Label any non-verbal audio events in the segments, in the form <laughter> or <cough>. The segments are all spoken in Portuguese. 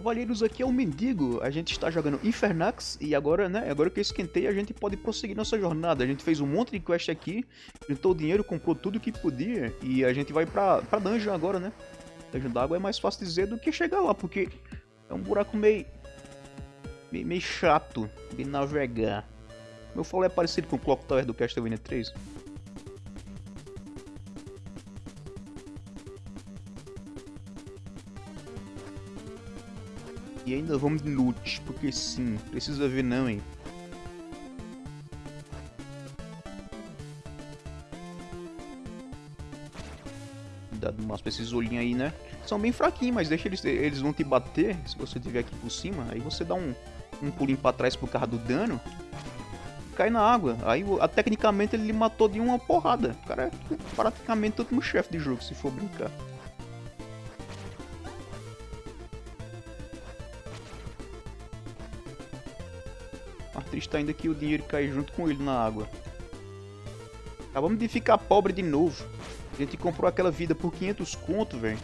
Cavalheiros, aqui é o Mendigo. A gente está jogando Infernax e agora, né, agora que eu esquentei, a gente pode prosseguir nossa jornada. A gente fez um monte de quest aqui, juntou dinheiro, comprou tudo que podia e a gente vai pra, pra dungeon agora, né? Dungeon d'água é mais fácil dizer do que chegar lá, porque é um buraco meio, meio, meio chato de navegar. Meu falo é parecido com o Clock Tower do Castlevania 3. E ainda vamos de loot, porque sim, precisa ver não, hein. Cuidado mais pra esses olhinhos aí, né? São bem fraquinhos, mas deixa eles, eles vão te bater, se você estiver aqui por cima, aí você dá um, um pulinho pra trás por causa do dano, cai na água. Aí, a, tecnicamente, ele matou de uma porrada. O cara é praticamente o último chefe de jogo, se for brincar. Triste ainda que o dinheiro cai junto com ele na água. Acabamos de ficar pobre de novo. A gente comprou aquela vida por 500 conto, velho.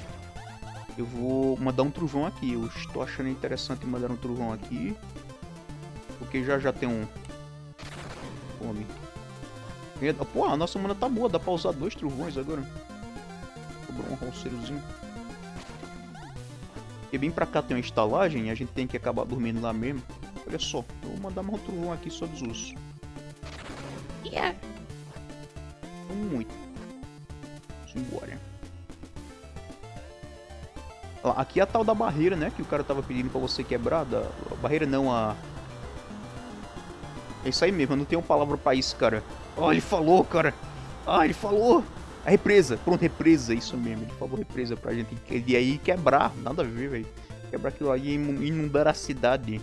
Eu vou mandar um trovão aqui. Eu estou achando interessante mandar um trovão aqui. Porque já já tem um... Fome. Pô, a nossa mana tá boa. Dá pra usar dois trovões agora. Sobrou um rolseirozinho. E bem pra cá tem uma estalagem. E a gente tem que acabar dormindo lá mesmo. Olha só, eu vou mandar mais um trovão aqui só dos ursos. Yeah. Muito. Simbora. Ó, aqui é a tal da barreira, né? Que o cara tava pedindo pra você quebrar. Da... A barreira não, a... É isso aí mesmo, eu não tenho palavra pra isso, cara. Ó, oh, ele falou, cara. Ah, ele falou. A represa. Pronto, represa. Isso mesmo, ele falou represa pra gente. Ele aí quebrar. Nada a ver, velho. Quebrar aquilo aí e inundar a cidade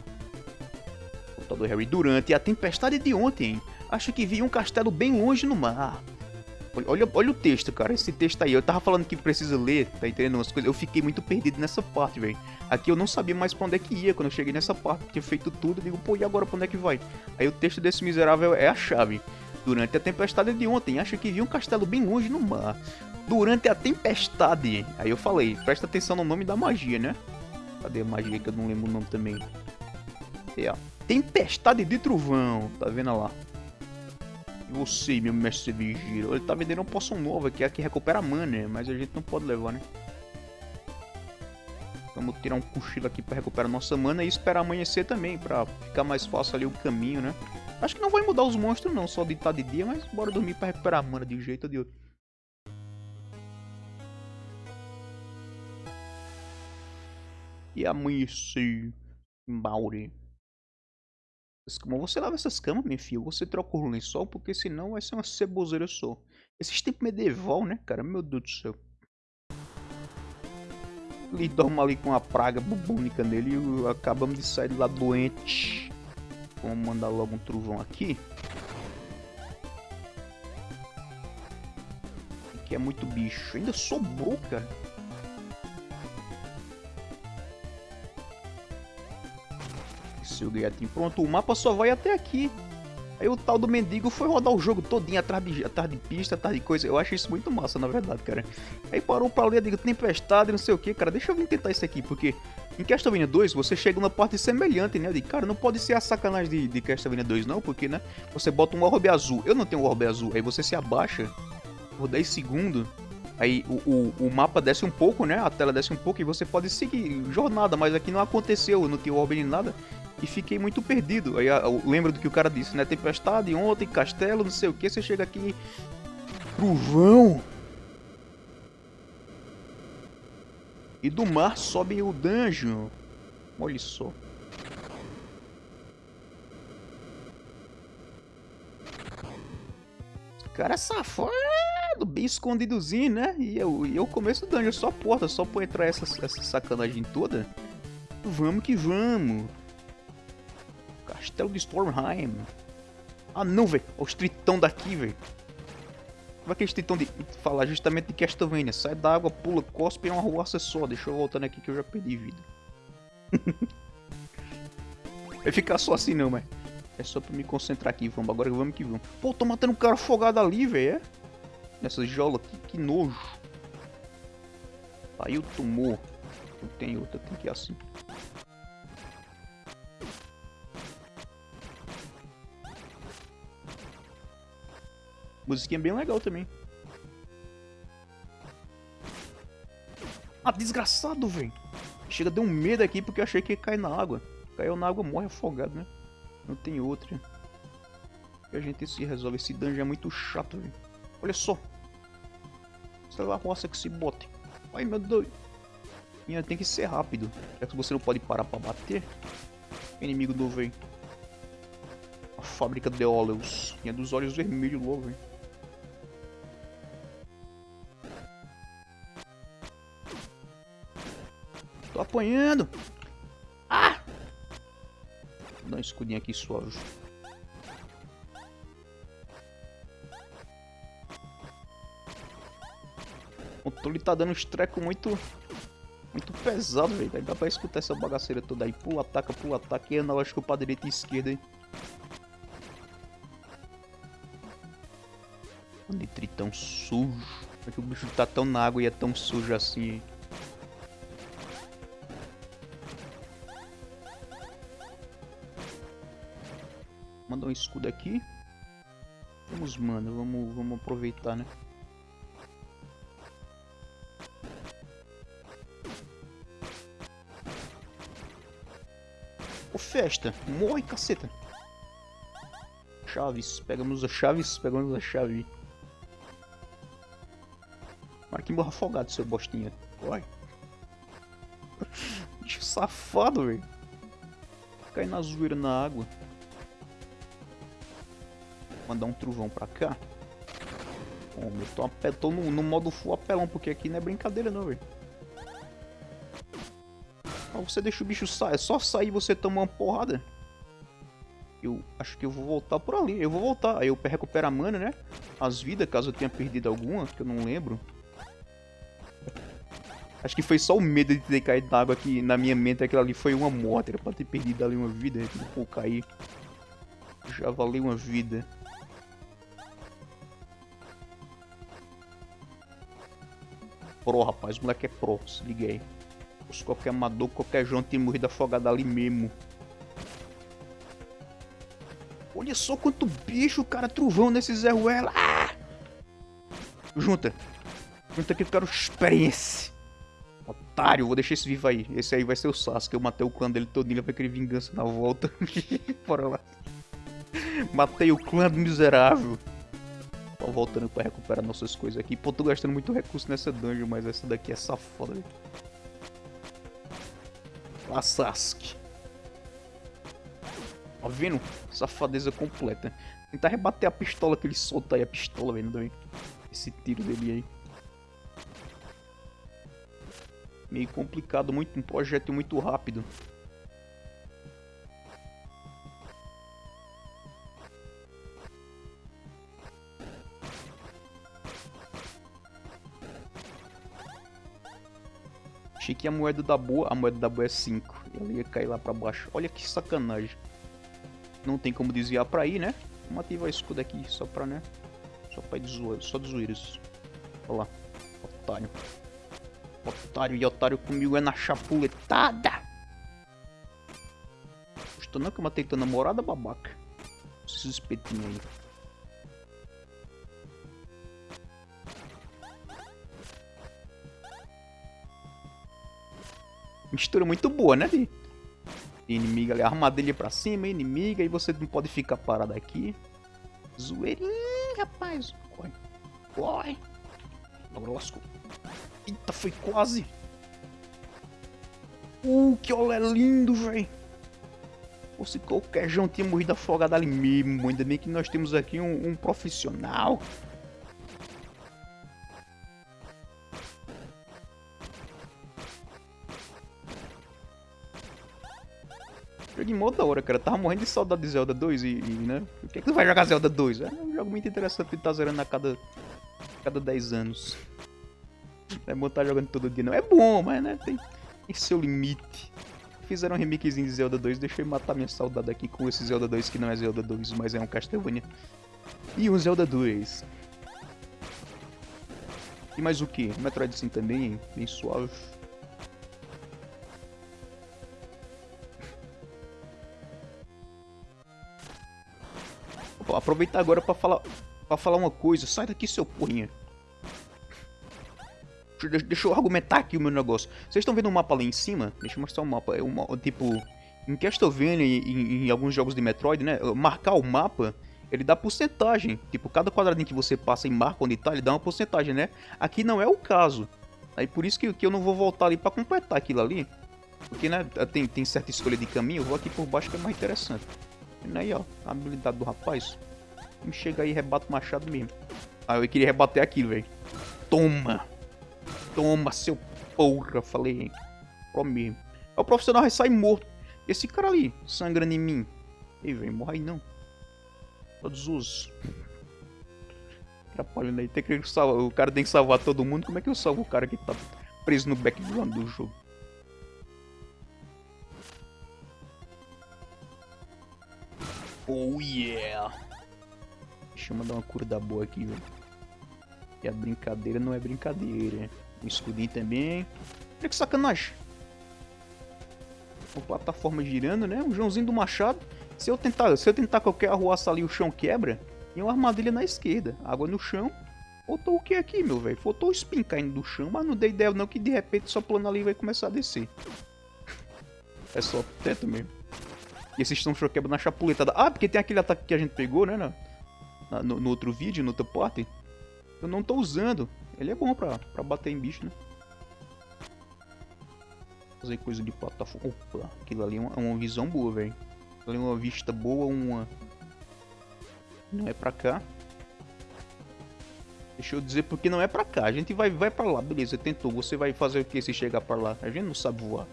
do Harry, durante a tempestade de ontem, acho que vi um castelo bem longe no mar. Olha, olha o texto, cara, esse texto aí. Eu tava falando que precisa ler, tá entendendo umas coisas? Eu fiquei muito perdido nessa parte, velho. Aqui eu não sabia mais pra onde é que ia quando eu cheguei nessa parte. Tinha feito tudo, eu digo, pô, e agora pra onde é que vai? Aí o texto desse miserável é a chave. Durante a tempestade de ontem, acho que vi um castelo bem longe no mar. Durante a tempestade. Aí eu falei, presta atenção no nome da magia, né? Cadê a magia que eu não lembro o nome também? É, Tempestade de trovão, tá vendo lá? E você, meu mestre vigia, ele tá vendendo uma poção nova que é a que recupera mana, mas a gente não pode levar, né? Vamos tirar um cochilo aqui pra recuperar nossa mana e esperar amanhecer também, pra ficar mais fácil ali o caminho, né? Acho que não vai mudar os monstros não, só de estar de dia, mas bora dormir pra recuperar a mana de um jeito ou de outro. E amanhecer, Mauri. Como você lava essas camas, meu filho? Você troca o lençol, porque senão vai ser uma ceboseira só. Esses tempos medieval, né, cara? Meu Deus do céu. Ele dorme ali com uma praga bubônica nele e acabamos de sair de lá doente. Vamos mandar logo um trovão aqui. Aqui é muito bicho. Ainda sobrou, cara. Seu gatinho. Pronto, o mapa só vai até aqui. Aí o tal do mendigo foi rodar o jogo todinho atrás de, atrás de pista, atrás de coisa. Eu acho isso muito massa, na verdade, cara. Aí parou pra ler, digo, tempestade, não sei o que, cara. Deixa eu vir tentar isso aqui, porque em Castlevania 2 você chega numa parte semelhante, né? Eu digo, cara, não pode ser a sacanagem de, de Castlevania 2 não, porque, né? Você bota um orbe azul. Eu não tenho um orbe azul. Aí você se abaixa por 10 segundos. Aí o, o, o, mapa desce um pouco, né? A tela desce um pouco e você pode seguir jornada, mas aqui não aconteceu, não tinha orbe nem nada e fiquei muito perdido. Aí eu lembro do que o cara disse, né? Tempestade, ontem, castelo, não sei o que. Você chega aqui. Trovão! E do mar sobe o dungeon. Olha só. cara safado, bem escondidozinho, né? E eu, eu começo o dungeon, só porta, só pra entrar essa, essa sacanagem toda. Vamos que vamos. Castelo de Stormheim. Ah não, velho. Os tritão daqui, velho. Como é que eles tritão de falar justamente de Castlevania? Sai da água, pula, cospe e é uma rua só. Deixa eu voltando aqui que eu já perdi vida. <laughs> Vai ficar só assim não, mas... É só pra me concentrar aqui, vamos. Agora vamos que vamos. Pô, tô matando um cara afogado ali, velho. É? Nessa jola aqui, que nojo. Aí o tumor. Tem outra, tem que ir assim. Musiquinha bem legal também. Ah, desgraçado, velho. Chega, deu um medo aqui porque eu achei que ia cair na água. Caiu na água, morre afogado, né? Não tem outra. E a gente se resolve. Esse dungeon é muito chato, velho. Olha só. Sei lá, roça que se bote. Ai, meu Deus. E tem que ser rápido. Já que você não pode parar pra bater. Inimigo do velho. A fábrica de óleos. Tinha dos olhos vermelhos logo, velho. Tô apanhando. Ah! Vou dar um escudinho aqui suave. O controle tá dando uns trecos muito... Muito pesado, velho. Dá pra escutar essa bagaceira toda aí. Pula, ataca, pula, ataca. E analógico pra direita e esquerda, hein. Nitritão sujo. Como é que o bicho tá tão na água e é tão sujo assim, hein? Escudo aqui. Vamos, mano. Vamos, vamos aproveitar, né? Ô, festa. Morre, caceta. Chaves. Pegamos as chaves. Pegamos a chave. Para morra afogado, seu bostinha. Corre. <laughs> Bicho safado, velho. Cai na zoeira na água mandar um trovão pra cá. Bom, eu tô, tô no, no, modo full apelão, porque aqui não é brincadeira não, velho. Você deixa o bicho sair, é só sair você toma uma porrada. Eu acho que eu vou voltar por ali, eu vou voltar. Aí eu recupero a mana, né? As vidas, caso eu tenha perdido alguma, que eu não lembro. Acho que foi só o medo de ter caído na água aqui na minha mente. Aquilo ali foi uma morte, era pra ter perdido ali uma vida. Pô, cair. Já valeu uma vida. Pro, rapaz. O moleque é pro, se liga aí. Se qualquer amador, qualquer João tem morrido afogado ali mesmo. Olha só quanto bicho, cara, trovão nesse Zé Ruela. Ah! Junta. Junta que eu quero experiência. Otário, vou deixar esse vivo aí. Esse aí vai ser o Sasuke. Eu matei o clã dele todinho, vai querer vingança na volta. <laughs> Bora lá. Matei o clã do miserável voltando pra recuperar nossas coisas aqui. Pô, tô gastando muito recurso nessa dungeon, mas essa daqui é safada. A. Tá vendo? Safadeza completa. Tentar rebater a pistola que ele solta aí, a pistola, vendo Esse tiro dele aí. Meio complicado, muito, um projeto muito rápido. Que a moeda da boa, a moeda da boa é 5. Ela ia cair lá pra baixo. Olha que sacanagem. Não tem como desviar pra ir, né? Vamos ativar o escudo aqui só pra, né? Só pra zoeira, só de zoeiras. Olha lá. Otário. Otário e otário comigo é na chapuletada. Gostou não que eu matei tua namorada, babaca? Esses espetinhos aí. Mistura muito boa, né? De, inimiga ali, armadilha pra cima, inimiga, e você não pode ficar parado aqui. Zoeirinho, rapaz. Corre, corre. Lasco. Eita, foi quase. Uh, que olé lindo, velho. Se qualquer João tinha morrido afogado ali mesmo. Ainda bem que nós temos aqui um, um profissional. Mó da hora, cara. Tava morrendo de saudade de Zelda 2 e, e né? Por que, que tu vai jogar Zelda 2? É um jogo muito interessante que tá zerando a cada, cada 10 anos. É bom estar tá jogando todo dia, não. É bom, mas né? Tem, tem seu limite. Fizeram um remakezinho de Zelda 2, deixa eu matar minha saudade aqui com esse Zelda 2 que não é Zelda 2, mas é um Castlevania. E um Zelda 2. E mais o que? Metroid sim também, hein? bem suave. Aproveitar agora para falar pra falar uma coisa. Sai daqui, seu porrinha. Deixa, eu argumentar aqui o meu negócio. Vocês estão vendo o mapa lá em cima? Deixa eu mostrar o mapa. É uma, tipo, em Castlevania e em, em alguns jogos de Metroid, né? Marcar o mapa, ele dá porcentagem. Tipo, cada quadradinho que você passa e marca onde tá, ele dá uma porcentagem, né? Aqui não é o caso. Aí por isso que, que eu não vou voltar ali pra completar aquilo ali. Porque, né, tem, tem certa escolha de caminho, eu vou aqui por baixo que é mais interessante. Aí, ó, a habilidade do rapaz. Chega aí e rebate o machado mesmo. Ah, eu queria rebater aquilo, velho. Toma! Toma, seu porra, falei. Pro mesmo. É o profissional vai sair morto. Esse cara ali, sangrando em mim. Ei, velho, morre aí não. Todos os... Atrapalhando aí. Tem que salvar. O cara tem que salvar todo mundo. Como é que eu salvo o cara que tá preso no background do jogo? Oh yeah! Deixa eu mandar uma cura da boa aqui, velho. E a brincadeira não é brincadeira. Um escudinho também. Olha que sacanagem. Uma plataforma girando, né? Um Joãozinho do Machado. Se eu tentar, se eu tentar qualquer arruaça ali, o chão quebra. E uma armadilha na esquerda. Água no chão. Faltou o que aqui, meu velho? Faltou o spin caindo do chão, mas não dei ideia não que de repente só plano ali vai começar a descer. <laughs> é só teto mesmo. E esses estão quebra na chapuletada. Ah, porque tem aquele ataque que a gente pegou, né? Na, no, no, outro vídeo, no outro. Eu não tô usando. Ele é bom pra, pra bater em bicho, né? Fazer coisa de plataforma. Opa, aquilo ali é uma, é uma visão boa, velho. Ali é uma vista boa, uma... Não é pra cá. Deixa eu dizer porque não é pra cá. A gente vai, vai pra lá, beleza, tentou. Você vai fazer o que se chegar pra lá? A gente não sabe voar.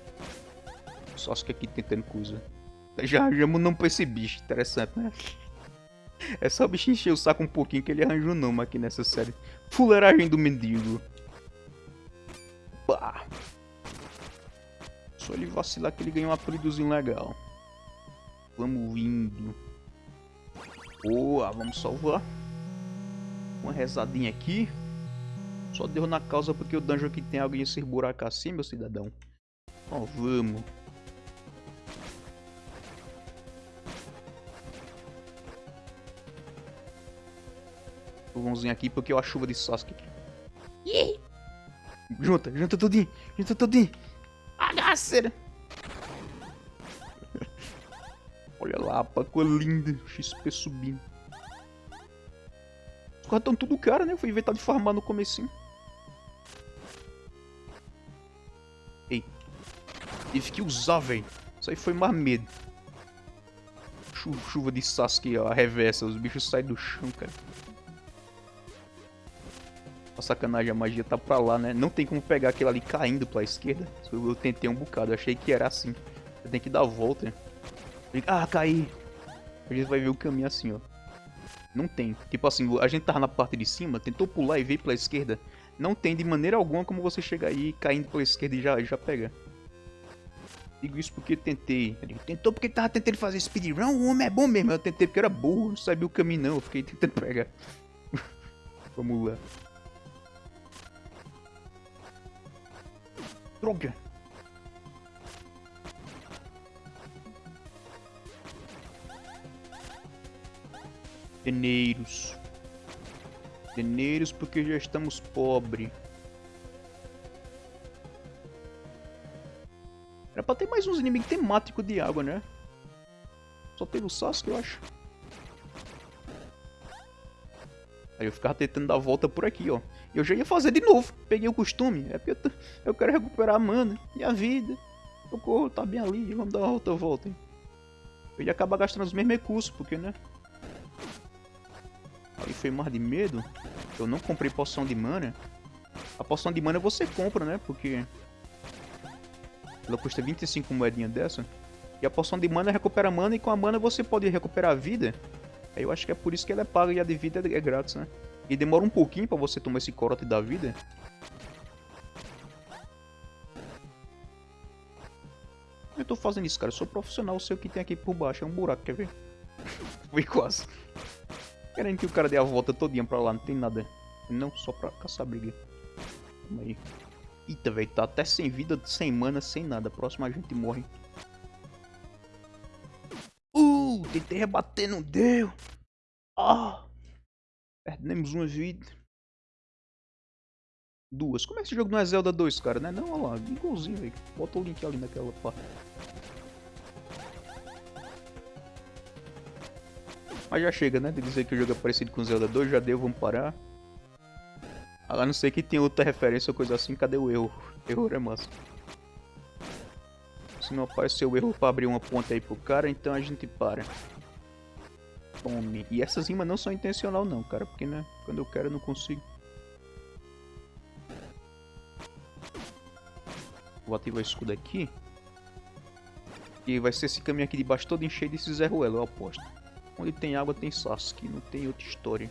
Só que aqui tentando coisa. Já já não pra esse bicho, interessante, né? É só o bicho encher o saco um pouquinho que ele arranja um nome aqui nessa série. Fuleiragem do mendigo. Pá. Só ele vacilar que ele ganha um apelidozinho legal. Vamos indo. Boa, vamos salvar. Uma rezadinha aqui. Só deu na causa porque o dungeon aqui tem alguém esses buracos assim, meu cidadão. Ó, vamos. Vãozinho aqui porque eu a chuva de Sasuke. Junta, junta tudinho, junta tudinho. Agaceira. <laughs> Olha lá, a pacoa linda, XP subindo. Os caras estão tudo cara, né? Foi inventado de farmar no comecinho. Ei. Tive que usar, velho. Isso aí foi mais medo. Chuva de Sasuke, ó, a reversa. Os bichos saem do chão, cara. A sacanagem, a magia tá pra lá, né? Não tem como pegar aquele ali caindo pra esquerda. Eu tentei um bocado, achei que era assim. Tem que dar a volta. Ah, caí. A gente vai ver o caminho assim, ó. Não tem. Tipo assim, a gente tava na parte de cima, tentou pular e veio pela esquerda. Não tem de maneira alguma como você chegar aí caindo pela esquerda e já, já pega. Digo isso porque tentei. Tentou porque tava tentando fazer speedrun. O homem é bom mesmo. Eu tentei porque era burro, não sabia o caminho não. Eu fiquei tentando pegar. <laughs> Vamos lá. Droga! Deneiros. Deneiros porque já estamos pobre. Era pra ter mais uns inimigos temáticos de água, né? Só teve o Sasuke, eu acho. Aí eu ficava tentando dar a volta por aqui, ó. Eu já ia fazer de novo. Peguei o costume. É porque eu, eu quero recuperar a mana e a vida. O corpo tá bem ali. Vamos dar outra volta, hein. Eu ia acabar gastando os mesmos recursos, porque, né? Aí foi mais de medo. Eu não comprei poção de mana. A poção de mana você compra, né? Porque... Ela custa 25 moedinhas dessa. E a poção de mana recupera mana e com a mana você pode recuperar a vida. Aí eu acho que é por isso que ela é paga e a de vida é grátis, né? E demora um pouquinho pra você tomar esse corote da vida. Eu tô fazendo isso, cara. Eu sou profissional, sei o que tem aqui por baixo. É um buraco, quer ver? <laughs> Foi quase. Querendo que o cara dê a volta todinha pra lá, não tem nada. Não, só pra caçar briga. Calma aí. Eita, velho, tá até sem vida, sem mana, sem nada. Próximo a gente morre. Tentei rebater, não deu. Ah. Perdemos uma vida. Duas. Como é que esse jogo não é Zelda 2, cara? Né? Não, olha lá. Igualzinho, velho. Bota o link ali naquela parte. Mas já chega, né? De dizer que o jogo é parecido com Zelda 2. Já deu, vamos parar. A não ser que tenha outra referência ou coisa assim. Cadê o erro? Erro é massa. Se não apareceu erro pra abrir uma ponta aí pro cara, então a gente para. Tome. E essas rimas não são intencional não, cara. Porque, né? Quando eu quero eu não consigo. Vou ativar o escudo aqui. E vai ser esse caminho aqui de baixo todo encheio desse Zé Ruelo, eu aposto. Onde tem água tem Sasuke, não tem outra história.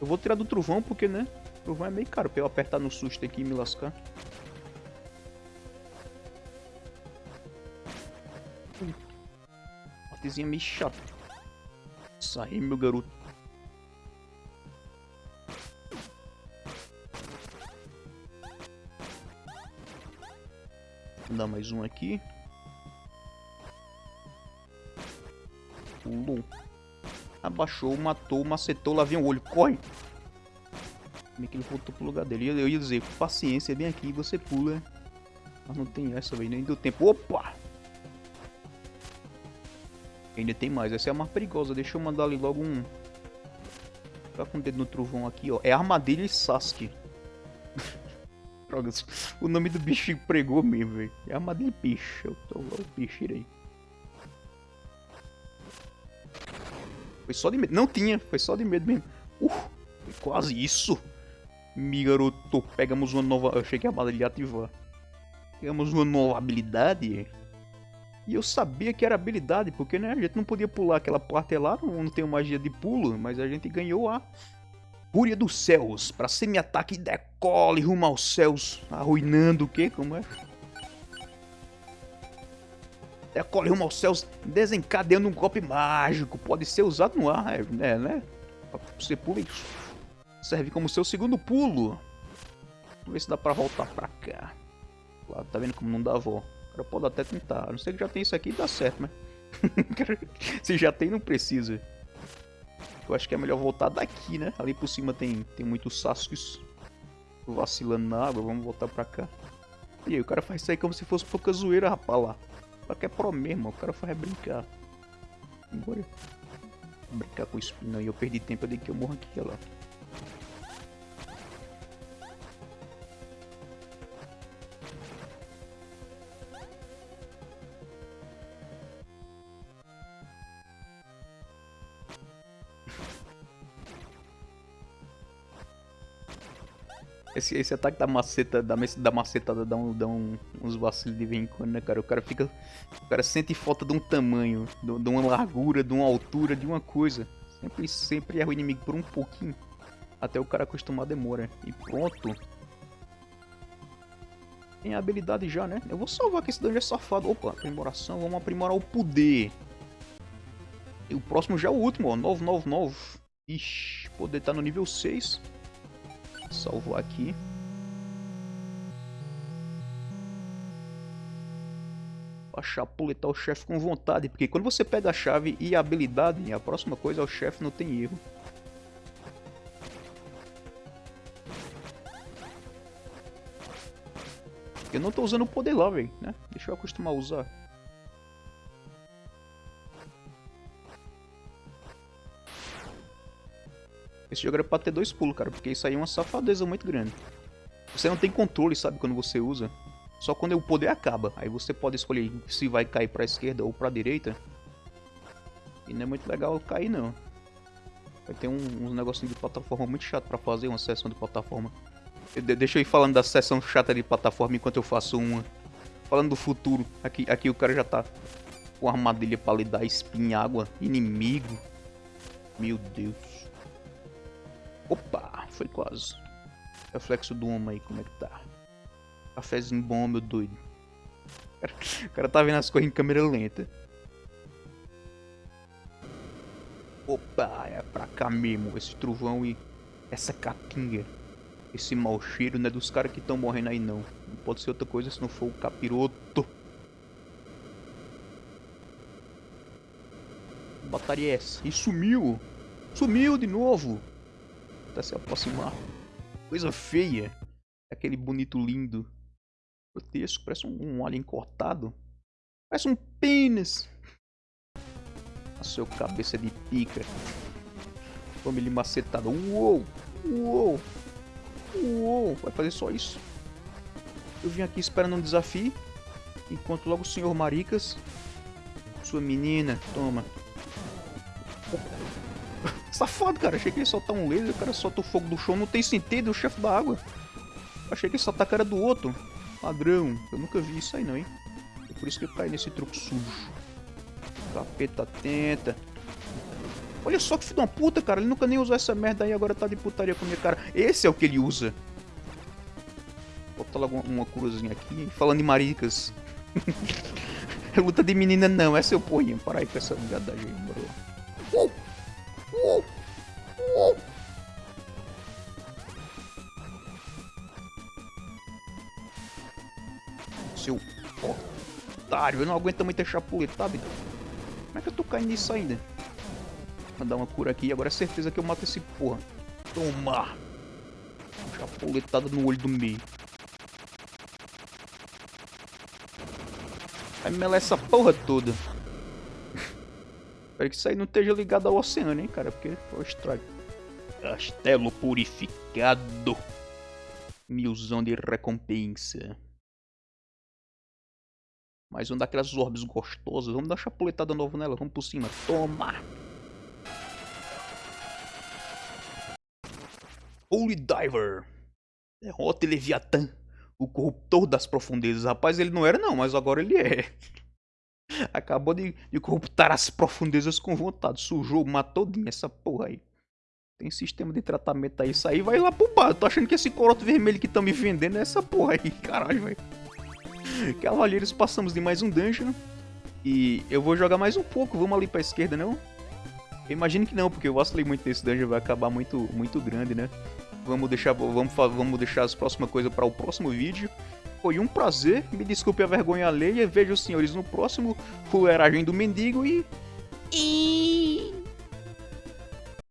Eu vou tirar do trovão porque, né? O trovão é meio caro pra eu apertar no susto aqui e me lascar. Partezinha meio chata. Sai, meu garoto. Vou dar mais um aqui. Pulou. Abaixou, matou, macetou, lá vem o olho. Corre! Como é que ele voltou pro lugar dele? Eu ia dizer, paciência, vem aqui, você pula. Mas não tem essa, velho, nem deu tempo. Opa! Ainda tem mais, essa é a mais perigosa. Deixa eu mandar ali logo um... Tá com o dedo no trovão aqui, ó. É Armadilha e Sasuke. <laughs> Drogas. O nome do bicho pregou mesmo, velho. É armadilha peixe. Eu tô o peixe aí. Foi só de medo. Não tinha, foi só de medo mesmo. Uh, foi quase isso. Mi garoto, pegamos uma nova. Eu achei que a bala ia ativar. Pegamos uma nova habilidade. E eu sabia que era habilidade, porque né, a gente não podia pular aquela parte lá, não, não tem magia de pulo, mas a gente ganhou a Fúria dos Céus, para semi-ataque decole rumo aos céus, arruinando o que? Como é? Decole rumo aos céus, desencadeando um golpe mágico, pode ser usado no ar, né? né? Você pula e serve como seu segundo pulo. Vamos ver se dá pra voltar pra cá. Claro, tá vendo como não dá vó. Pode até tentar, a não ser que já tem isso aqui, dá certo, mas... <laughs> se já tem, não precisa. Eu acho que é melhor voltar daqui, né? Ali por cima tem, tem muitos Sasuks vacilando na água. Vamos voltar pra cá. E aí, o cara faz isso aí como se fosse pouca zoeira, rapaz, lá. Só que é pro mesmo, o cara faz brincar. Bora. Brincar com o espinho aí. Eu perdi tempo, eu dei que eu morro aqui, olha lá. Esse, esse ataque da maceta, da, da macetada dá, um, dá um, uns vacilos de vez em quando, né, cara? O cara fica. O cara sente falta de um tamanho, de, de uma largura, de uma altura, de uma coisa. Sempre, sempre erra o inimigo por um pouquinho. Até o cara acostumar demora. E pronto. Tem a habilidade já, né? Eu vou salvar que esse dungeon é safado. Opa, aprimoração. Vamos aprimorar o poder. E o próximo já é o último, ó. 999. Ixi, poder tá no nível 6. Salvo aqui. A chapuletar o chefe com vontade, porque quando você pega a chave e a habilidade, a próxima coisa é o chefe não tem erro. Eu não tô usando o poder lá, velho, né? Deixa eu acostumar a usar. Esse jogo era pra ter dois pulos, cara, porque isso aí é uma safadeza muito grande. Você não tem controle, sabe, quando você usa. Só quando o poder acaba. Aí você pode escolher se vai cair pra esquerda ou pra direita. E não é muito legal cair, não. Vai ter um, uns negocinhos de plataforma muito chato pra fazer, uma sessão de plataforma. deixa eu ir falando da sessão chata de plataforma enquanto eu faço uma. Falando do futuro, aqui, aqui o cara já tá com armadilha pra lidar, espinhágua, inimigo. Meu Deus. Opa, foi quase. Reflexo do homem aí, como é que tá? Cafézinho bom, meu doido. O cara tá vendo as coisas em câmera lenta. Opa, é pra cá mesmo, esse trovão e essa capinha. Esse mau cheiro não é dos caras que estão morrendo aí não. Não pode ser outra coisa se não for o capiroto. Batalha é essa? E sumiu! Sumiu de novo. Tá se aproximar. Coisa feia. Aquele bonito lindo. Grotesco. Parece um, um alien cortado. Parece um pênis. A sua cabeça de pica. Toma ele macetado. Uou! Uou! Uou! Vai fazer só isso. Eu vim aqui esperando um desafio. Enquanto logo o senhor Maricas. Sua menina, toma. Safado, cara. Achei que ele soltar um laser. O cara solta o fogo do chão. Não tem sentido, o chefe da água. Achei que ele soltar a cara do outro. Padrão. Eu nunca vi isso aí não, hein. É por isso que eu caí nesse truque sujo. Capeta tenta. Olha só que filho de uma puta, cara. Ele nunca nem usou essa merda aí, agora tá de putaria com minha cara. Esse é o que ele usa. Bota logo uma, uma cruzinha aqui. Falando em maricas. <laughs> Luta de menina não, essa eu ponho. Para aí com essa viadagem Seu otário, eu não aguento muito chapuletado. Como é que eu tô caindo nisso ainda? Vou dar uma cura aqui. Agora é certeza que eu mato esse porra. Toma! Chapuletada no olho do meio. Vai melar essa porra toda. Espero que isso aí não esteja ligado ao oceano, hein, cara. Porque foi estrago. Castelo purificado. Milzão de recompensa. Mais um daquelas orbes gostosas. Vamos dar uma chapuletada nova nela. Vamos por cima. Toma! Holy Diver. Derrota Leviatã. O corruptor das profundezas. Rapaz, ele não era não, mas agora ele é. <laughs> Acabou de, de corruptar as profundezas com vontade. Sujou, matou essa porra aí. Tem sistema de tratamento aí. Isso aí vai lá pro bar. Eu tô achando que esse coroto vermelho que estão me vendendo é essa porra aí. Caralho, velho. Cavaleiros, passamos de mais um dungeon. E eu vou jogar mais um pouco. Vamos ali pra esquerda, não? Eu imagino que não, porque eu vacilei muito nesse dungeon. Vai acabar muito, muito grande, né? Vamos deixar, vamos, vamos deixar as próximas coisas para o próximo vídeo. Foi um prazer, me desculpe a vergonha alheia. Vejo os senhores no próximo Fuleragem do Mendigo e... e...